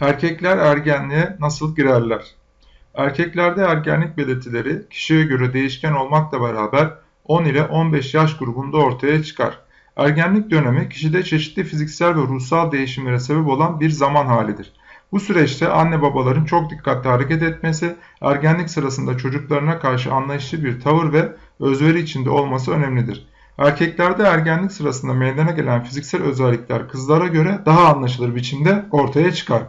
Erkekler ergenliğe nasıl girerler? Erkeklerde ergenlik belirtileri kişiye göre değişken olmakla beraber 10 ile 15 yaş grubunda ortaya çıkar. Ergenlik dönemi kişide çeşitli fiziksel ve ruhsal değişimlere sebep olan bir zaman halidir. Bu süreçte anne babaların çok dikkatli hareket etmesi, ergenlik sırasında çocuklarına karşı anlayışlı bir tavır ve özveri içinde olması önemlidir. Erkeklerde ergenlik sırasında meydana gelen fiziksel özellikler kızlara göre daha anlaşılır biçimde ortaya çıkar.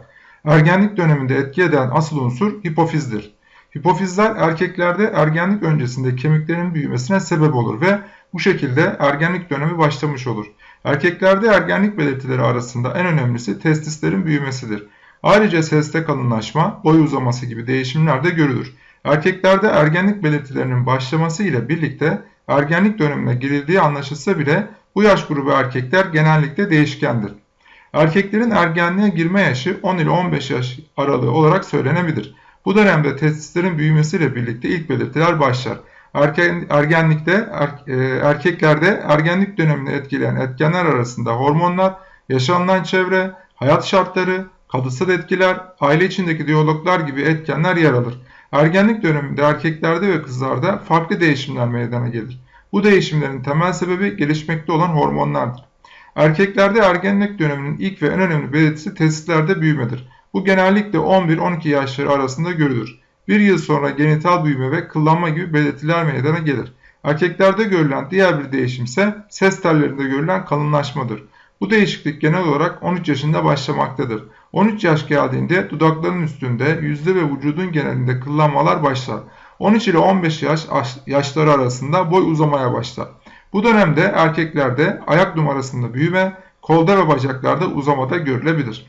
Ergenlik döneminde etki eden asıl unsur hipofizdir. Hipofizler erkeklerde ergenlik öncesinde kemiklerin büyümesine sebep olur ve bu şekilde ergenlik dönemi başlamış olur. Erkeklerde ergenlik belirtileri arasında en önemlisi testislerin büyümesidir. Ayrıca seste kalınlaşma, boy uzaması gibi değişimler de görülür. Erkeklerde ergenlik belirtilerinin başlaması ile birlikte ergenlik dönemine girildiği anlaşılsa bile bu yaş grubu erkekler genellikle değişkendir. Erkeklerin ergenliğe girme yaşı 10 ile 15 yaş aralığı olarak söylenebilir. Bu dönemde testislerin büyümesiyle birlikte ilk belirtiler başlar. Erken, ergenlikte er, e, erkeklerde ergenlik dönemini etkileyen etkenler arasında hormonlar, yaşanılan çevre, hayat şartları, kalıtsal etkiler, aile içindeki diyaloglar gibi etkenler yer alır. Ergenlik döneminde erkeklerde ve kızlarda farklı değişimler meydana gelir. Bu değişimlerin temel sebebi gelişmekte olan hormonlardır. Erkeklerde ergenlik döneminin ilk ve en önemli belirtisi testislerde büyümedir. Bu genellikle 11-12 yaşları arasında görülür. Bir yıl sonra genital büyüme ve kıllanma gibi belirtiler meydana gelir. Erkeklerde görülen diğer bir değişim ise ses tellerinde görülen kalınlaşmadır. Bu değişiklik genel olarak 13 yaşında başlamaktadır. 13 yaş geldiğinde dudakların üstünde, yüzde ve vücudun genelinde kıllanmalar başlar. 13 ile 15 yaş yaşları arasında boy uzamaya başlar. Bu dönemde erkeklerde ayak numarasında büyüme, kolda ve bacaklarda uzamada görülebilir.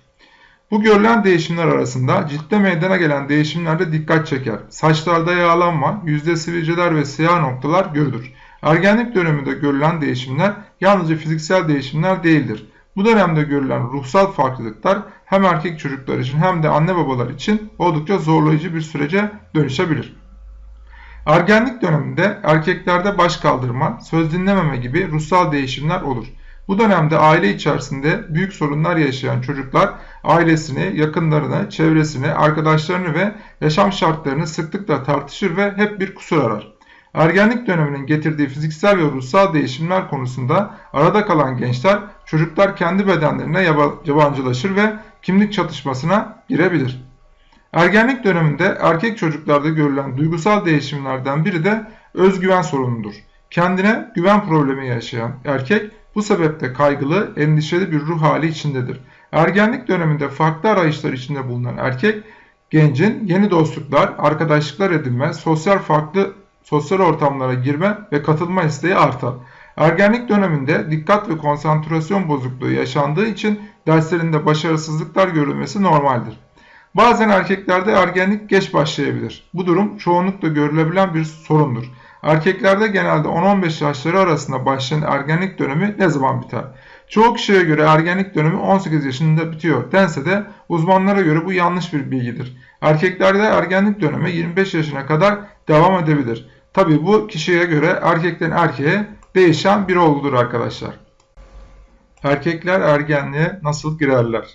Bu görülen değişimler arasında ciltte meydana gelen değişimlerde dikkat çeker. Saçlarda yağlanma, yüzde sivilceler ve siyah noktalar görülür. Ergenlik döneminde görülen değişimler yalnızca fiziksel değişimler değildir. Bu dönemde görülen ruhsal farklılıklar hem erkek çocuklar için hem de anne babalar için oldukça zorlayıcı bir sürece dönüşebilir. Ergenlik döneminde erkeklerde baş kaldırma, söz dinlememe gibi ruhsal değişimler olur. Bu dönemde aile içerisinde büyük sorunlar yaşayan çocuklar ailesini, yakınlarını, çevresini, arkadaşlarını ve yaşam şartlarını sıklıkla tartışır ve hep bir kusur arar. Ergenlik döneminin getirdiği fiziksel ve ruhsal değişimler konusunda arada kalan gençler çocuklar kendi bedenlerine yabancılaşır ve kimlik çatışmasına girebilir. Ergenlik döneminde erkek çocuklarda görülen duygusal değişimlerden biri de özgüven sorunudur. Kendine güven problemi yaşayan erkek bu sebeple kaygılı, endişeli bir ruh hali içindedir. Ergenlik döneminde farklı arayışlar içinde bulunan erkek, gencin yeni dostluklar, arkadaşlıklar edinme, sosyal farklı sosyal ortamlara girme ve katılma isteği artar. Ergenlik döneminde dikkat ve konsantrasyon bozukluğu yaşandığı için derslerinde başarısızlıklar görülmesi normaldir. Bazen erkeklerde ergenlik geç başlayabilir. Bu durum çoğunlukla görülebilen bir sorundur. Erkeklerde genelde 10-15 yaşları arasında başlayan ergenlik dönemi ne zaman biter? Çoğu kişiye göre ergenlik dönemi 18 yaşında bitiyor dense de uzmanlara göre bu yanlış bir bilgidir. Erkeklerde ergenlik dönemi 25 yaşına kadar devam edebilir. Tabi bu kişiye göre erkekten erkeğe değişen bir olgudur arkadaşlar. Erkekler ergenliğe nasıl girerler?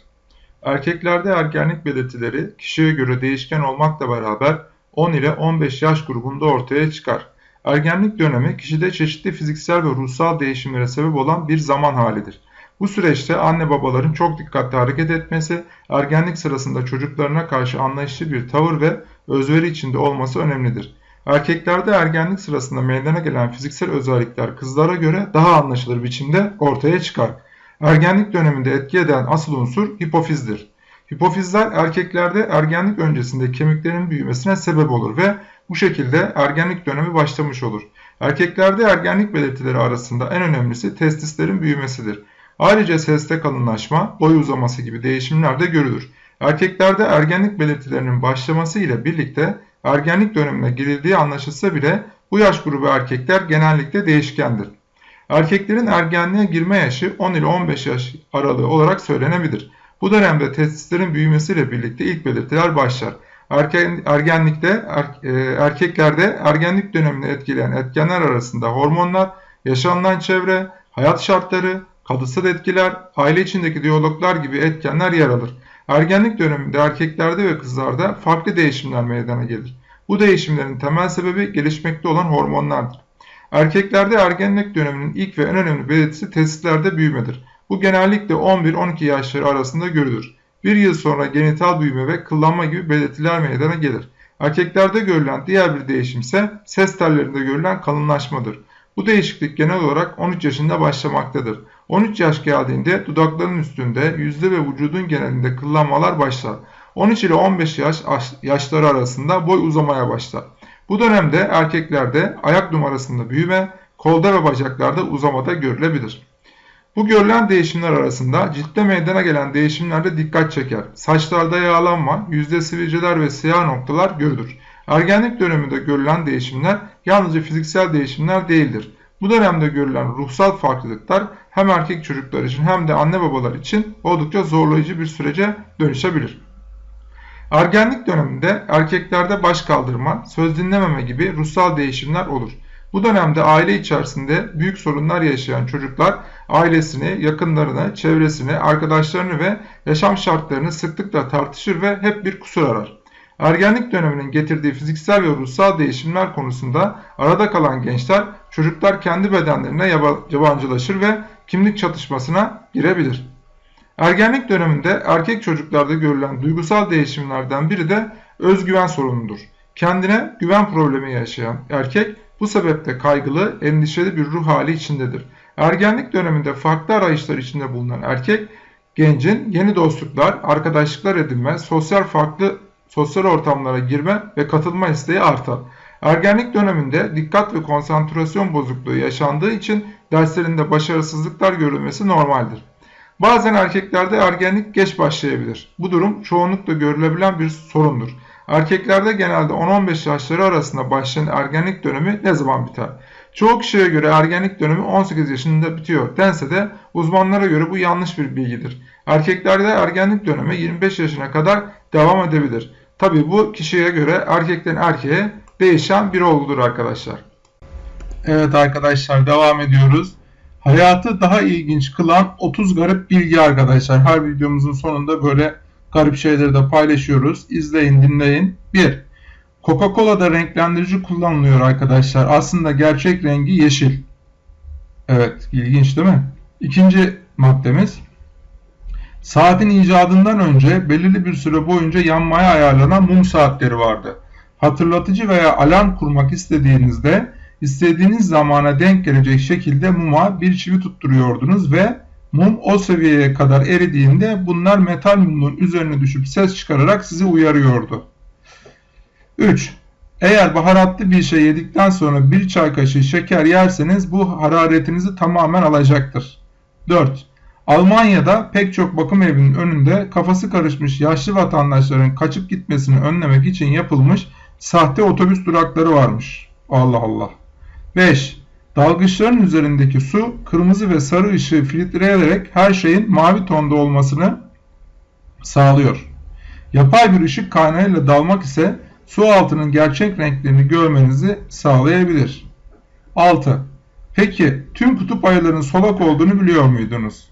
Erkeklerde ergenlik belirtileri kişiye göre değişken olmakla beraber 10 ile 15 yaş grubunda ortaya çıkar. Ergenlik dönemi kişide çeşitli fiziksel ve ruhsal değişimlere sebep olan bir zaman halidir. Bu süreçte anne babaların çok dikkatli hareket etmesi, ergenlik sırasında çocuklarına karşı anlayışlı bir tavır ve özveri içinde olması önemlidir. Erkeklerde ergenlik sırasında meydana gelen fiziksel özellikler kızlara göre daha anlaşılır biçimde ortaya çıkar. Ergenlik döneminde etki eden asıl unsur hipofizdir. Hipofizler erkeklerde ergenlik öncesinde kemiklerin büyümesine sebep olur ve bu şekilde ergenlik dönemi başlamış olur. Erkeklerde ergenlik belirtileri arasında en önemlisi testislerin büyümesidir. Ayrıca seste kalınlaşma, boy uzaması gibi değişimler de görülür. Erkeklerde ergenlik belirtilerinin başlaması ile birlikte ergenlik dönemine girildiği anlaşılsa bile bu yaş grubu erkekler genellikle değişkendir. Erkeklerin ergenliğe girme yaşı 10 ile 15 yaş aralığı olarak söylenebilir. Bu dönemde testislerin büyümesiyle birlikte ilk belirtiler başlar. Erken, ergenlikte er, e, erkeklerde ergenlik dönemini etkileyen etkenler arasında hormonlar, yaşanılan çevre, hayat şartları, kalıtsal etkiler, aile içindeki diyaloglar gibi etkenler yer alır. Ergenlik döneminde erkeklerde ve kızlarda farklı değişimler meydana gelir. Bu değişimlerin temel sebebi gelişmekte olan hormonlardır. Erkeklerde ergenlik döneminin ilk ve en önemli belirtisi testislerde büyümedir. Bu genellikle 11-12 yaşları arasında görülür. Bir yıl sonra genital büyüme ve kıllanma gibi belirtiler meydana gelir. Erkeklerde görülen diğer bir değişim ise ses tellerinde görülen kalınlaşmadır. Bu değişiklik genel olarak 13 yaşında başlamaktadır. 13 yaş geldiğinde dudakların üstünde, yüzde ve vücudun genelinde kıllanmalar başlar. 13 ile 15 yaş yaşları arasında boy uzamaya başlar. Bu dönemde erkeklerde ayak numarasında büyüme, kolda ve bacaklarda uzamada görülebilir. Bu görülen değişimler arasında ciltte meydana gelen değişimlerde dikkat çeker. Saçlarda yağlanma, yüzde sivilceler ve siyah noktalar görülür. Ergenlik döneminde görülen değişimler yalnızca fiziksel değişimler değildir. Bu dönemde görülen ruhsal farklılıklar hem erkek çocuklar için hem de anne babalar için oldukça zorlayıcı bir sürece dönüşebilir. Ergenlik döneminde erkeklerde baş kaldırma, söz dinlememe gibi ruhsal değişimler olur. Bu dönemde aile içerisinde büyük sorunlar yaşayan çocuklar ailesini, yakınlarını, çevresini, arkadaşlarını ve yaşam şartlarını sıklıkla tartışır ve hep bir kusur arar. Ergenlik döneminin getirdiği fiziksel ve ruhsal değişimler konusunda arada kalan gençler çocuklar kendi bedenlerine yabancılaşır ve kimlik çatışmasına girebilir. Ergenlik döneminde erkek çocuklarda görülen duygusal değişimlerden biri de özgüven sorunudur. Kendine güven problemi yaşayan erkek bu sebeple kaygılı, endişeli bir ruh hali içindedir. Ergenlik döneminde farklı arayışlar içinde bulunan erkek, gencin yeni dostluklar, arkadaşlıklar edinme, sosyal farklı sosyal ortamlara girme ve katılma isteği artar. Ergenlik döneminde dikkat ve konsantrasyon bozukluğu yaşandığı için derslerinde başarısızlıklar görülmesi normaldir. Bazen erkeklerde ergenlik geç başlayabilir. Bu durum çoğunlukla görülebilen bir sorundur. Erkeklerde genelde 10-15 yaşları arasında başlayan ergenlik dönemi ne zaman biter? Çoğu kişiye göre ergenlik dönemi 18 yaşında bitiyor dense de uzmanlara göre bu yanlış bir bilgidir. Erkeklerde ergenlik dönemi 25 yaşına kadar devam edebilir. Tabi bu kişiye göre erkekten erkeğe değişen bir olgudur arkadaşlar. Evet arkadaşlar devam ediyoruz. Hayatı daha ilginç kılan 30 garip bilgi arkadaşlar. Her videomuzun sonunda böyle garip şeyleri de paylaşıyoruz. İzleyin dinleyin. 1. Coca-Cola'da renklendirici kullanılıyor arkadaşlar. Aslında gerçek rengi yeşil. Evet ilginç değil mi? İkinci maddemiz. Saatin icadından önce belirli bir süre boyunca yanmaya ayarlanan mum saatleri vardı. Hatırlatıcı veya alarm kurmak istediğinizde istediğiniz zamana denk gelecek şekilde muma bir çivi tutturuyordunuz ve mum o seviyeye kadar eridiğinde bunlar metal mumun üzerine düşüp ses çıkararak sizi uyarıyordu. 3. Eğer baharatlı bir şey yedikten sonra bir çay kaşığı şeker yerseniz bu hararetinizi tamamen alacaktır. 4. Almanya'da pek çok bakım evinin önünde kafası karışmış yaşlı vatandaşların kaçıp gitmesini önlemek için yapılmış sahte otobüs durakları varmış. Allah Allah. 5. Dalgıçların üzerindeki su kırmızı ve sarı ışığı filtreleyerek her şeyin mavi tonda olmasını sağlıyor. Yapay bir ışık kaynağıyla dalmak ise su altının gerçek renklerini görmenizi sağlayabilir. 6. Peki tüm kutup ayılarının solak olduğunu biliyor muydunuz?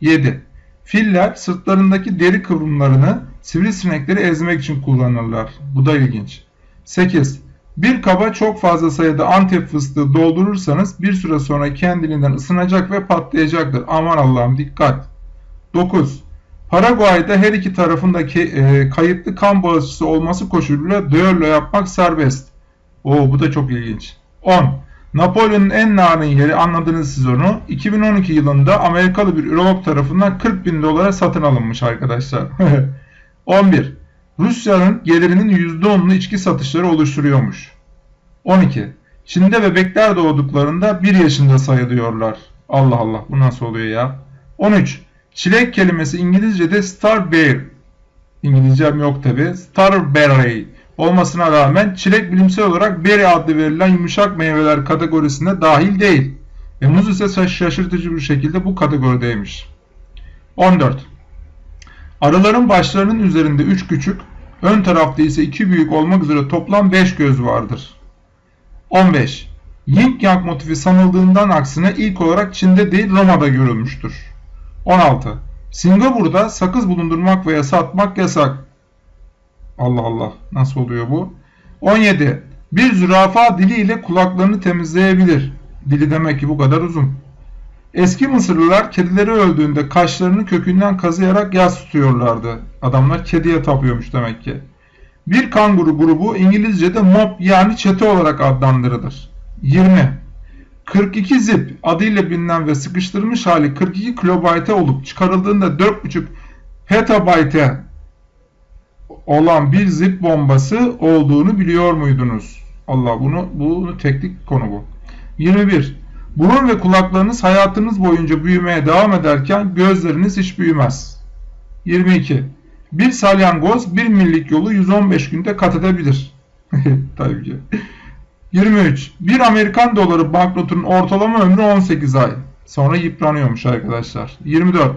7. Filler sırtlarındaki deri kıvrımlarını sivrisinekleri ezmek için kullanırlar. Bu da ilginç. 8. Bir kaba çok fazla sayıda antep fıstığı doldurursanız bir süre sonra kendiliğinden ısınacak ve patlayacaktır. Aman Allah'ım dikkat. 9. Paraguay'da her iki tarafındaki e, kayıtlı kan bağışçısı olması koşuluyla düello yapmak serbest. Oo bu da çok ilginç. 10. Napolyon'un en narin yeri anladınız siz onu. 2012 yılında Amerikalı bir ürolog tarafından 40 bin dolara satın alınmış arkadaşlar. 11. Rusya'nın gelirinin %10'unu içki satışları oluşturuyormuş. 12. Çin'de bebekler doğduklarında 1 yaşında sayılıyorlar. Allah Allah bu nasıl oluyor ya? 13. Çilek kelimesi İngilizce'de starberry. İngilizcem yok tabi. Starberry olmasına rağmen çilek bilimsel olarak berry adlı verilen yumuşak meyveler kategorisine dahil değil. Ve muz ise şaşırtıcı bir şekilde bu kategorideymiş. 14. Arıların başlarının üzerinde 3 küçük, ön tarafta ise 2 büyük olmak üzere toplam 5 göz vardır. 15. Yin Yang motifi sanıldığından aksine ilk olarak Çin'de değil Roma'da görülmüştür. 16. Singapur'da sakız bulundurmak veya satmak yasak. Allah Allah nasıl oluyor bu? 17. Bir zürafa diliyle kulaklarını temizleyebilir. Dili demek ki bu kadar uzun. Eski Mısırlılar kedileri öldüğünde kaşlarını kökünden kazıyarak yas tutuyorlardı. Adamlar kediye tapıyormuş demek ki. Bir kanguru grubu İngilizce'de mob yani çete olarak adlandırılır. 20. 42 zip adıyla bilinen ve sıkıştırılmış hali 42 kilobayte olup çıkarıldığında 4,5 petabayte olan bir zip bombası olduğunu biliyor muydunuz? Allah bunu bunu teknik konu bu. 21. Burun ve kulaklarınız hayatınız boyunca büyümeye devam ederken gözleriniz hiç büyümez. 22. Bir salyangoz bir millik yolu 115 günde kat edebilir. Tabii ki. 23. Bir Amerikan doları banknotunun ortalama ömrü 18 ay. Sonra yıpranıyormuş arkadaşlar. 24.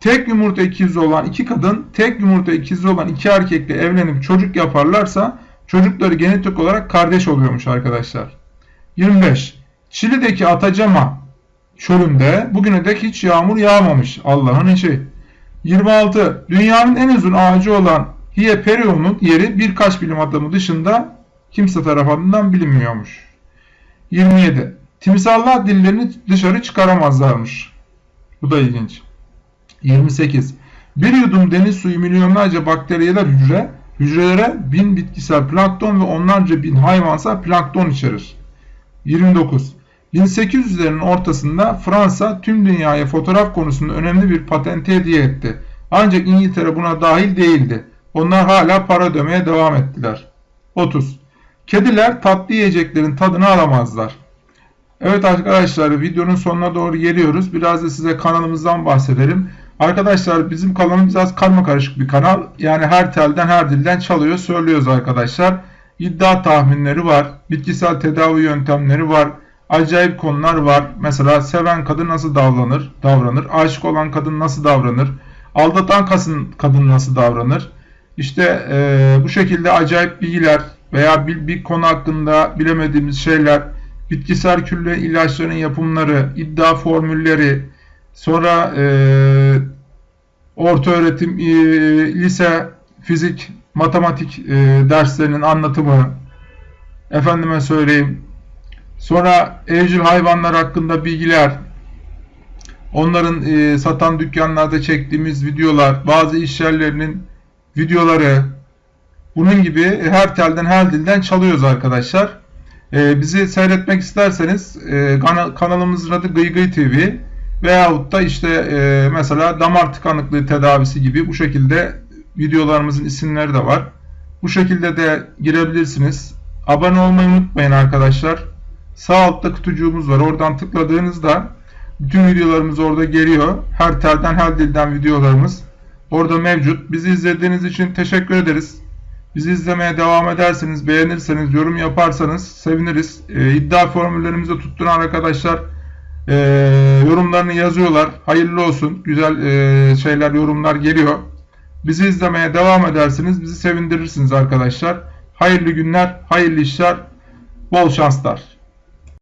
Tek yumurta ikizi olan iki kadın, tek yumurta ikizi olan iki erkekle evlenip çocuk yaparlarsa çocukları genetik olarak kardeş oluyormuş arkadaşlar. 25. Çili'deki Atacama çölünde bugüne dek hiç yağmur yağmamış. Allah'ın işi. 26. Dünyanın en uzun ağacı olan Hieperion'un yeri birkaç bilim adamı dışında kimse tarafından bilinmiyormuş. 27. Timsahlar dillerini dışarı çıkaramazlarmış. Bu da ilginç. 28. Bir yudum deniz suyu milyonlarca bakteriyeler hücre, hücrelere bin bitkisel plankton ve onlarca bin hayvansal plankton içerir. 29. 1800'lerin ortasında Fransa tüm dünyaya fotoğraf konusunda önemli bir patente hediye etti. Ancak İngiltere buna dahil değildi. Onlar hala para ödemeye devam ettiler. 30. Kediler tatlı yiyeceklerin tadını alamazlar. Evet arkadaşlar videonun sonuna doğru geliyoruz. Biraz da size kanalımızdan bahsedelim. Arkadaşlar bizim kanalımız biraz karma karışık bir kanal. Yani her telden her dilden çalıyor söylüyoruz arkadaşlar. İddia tahminleri var. Bitkisel tedavi yöntemleri var. Acayip konular var. Mesela seven kadın nasıl davranır? Davranır. Aşık olan kadın nasıl davranır? Aldatan kadın, nasıl davranır? İşte e, bu şekilde acayip bilgiler veya bir, bir konu hakkında bilemediğimiz şeyler, bitkisel külle ilaçların yapımları, iddia formülleri, sonra e, orta öğretim, e, lise, fizik, matematik e, derslerinin anlatımı, efendime söyleyeyim, sonra evcil hayvanlar hakkında bilgiler, onların e, satan dükkanlarda çektiğimiz videolar, bazı iş yerlerinin videoları, bunun gibi her telden her dilden çalıyoruz arkadaşlar. E, bizi seyretmek isterseniz e, kanalımızın adı Gıy Gıy TV veyahut da işte e, mesela damar tıkanıklığı tedavisi gibi bu şekilde videolarımızın isimleri de var. Bu şekilde de girebilirsiniz. Abone olmayı unutmayın arkadaşlar. Sağ altta kutucuğumuz var. Oradan tıkladığınızda bütün videolarımız orada geliyor. Her telden her dilden videolarımız orada mevcut. Bizi izlediğiniz için teşekkür ederiz. Bizi izlemeye devam ederseniz, beğenirseniz, yorum yaparsanız seviniriz. E, iddia formüllerimizi tutturan arkadaşlar e, yorumlarını yazıyorlar. Hayırlı olsun. Güzel e, şeyler, yorumlar geliyor. Bizi izlemeye devam edersiniz. Bizi sevindirirsiniz arkadaşlar. Hayırlı günler, hayırlı işler, bol şanslar.